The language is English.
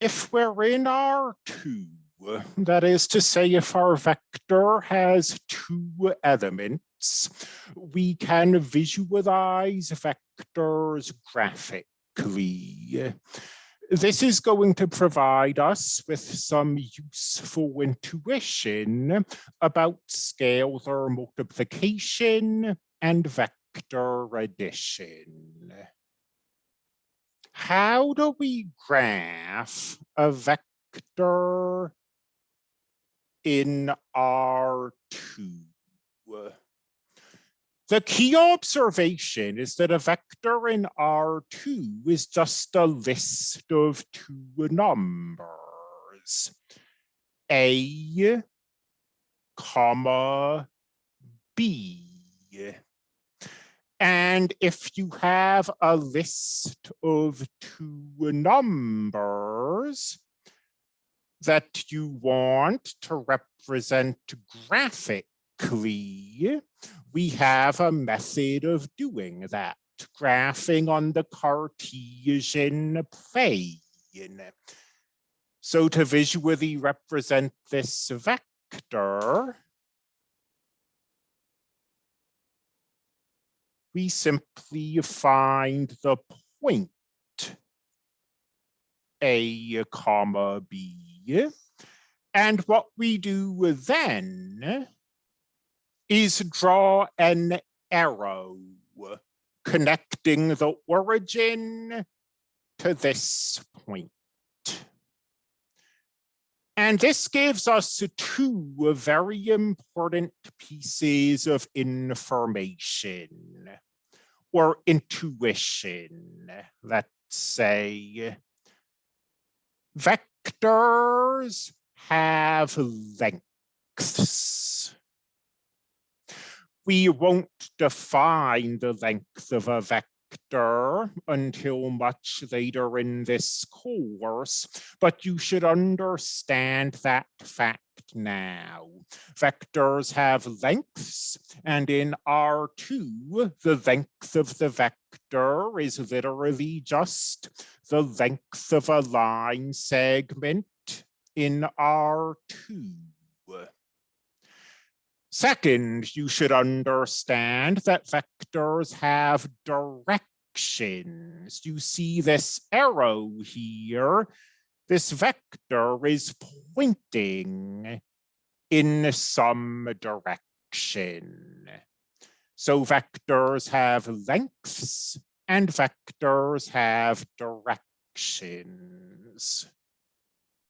if we're in R2, that is to say, if our vector has two elements, we can visualize vectors graphically. This is going to provide us with some useful intuition about scalar multiplication and vector addition. How do we graph a vector in R2? The key observation is that a vector in R2 is just a list of two numbers, A, comma, B. And if you have a list of two numbers that you want to represent graphically, we have a method of doing that, graphing on the Cartesian plane. So to visually represent this vector, we simply find the point A comma B. And what we do then is draw an arrow connecting the origin to this point. And this gives us two very important pieces of information or intuition, let's say. Vectors have lengths we won't define the length of a vector until much later in this course, but you should understand that fact now. Vectors have lengths, and in R2, the length of the vector is literally just the length of a line segment in R2. Second, you should understand that vectors have directions. You see this arrow here. This vector is pointing in some direction. So vectors have lengths and vectors have directions.